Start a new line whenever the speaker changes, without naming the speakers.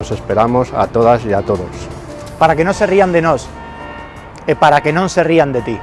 Os esperamos a todas y a todos.
Para que no se rían de nos e para que no se rían de ti.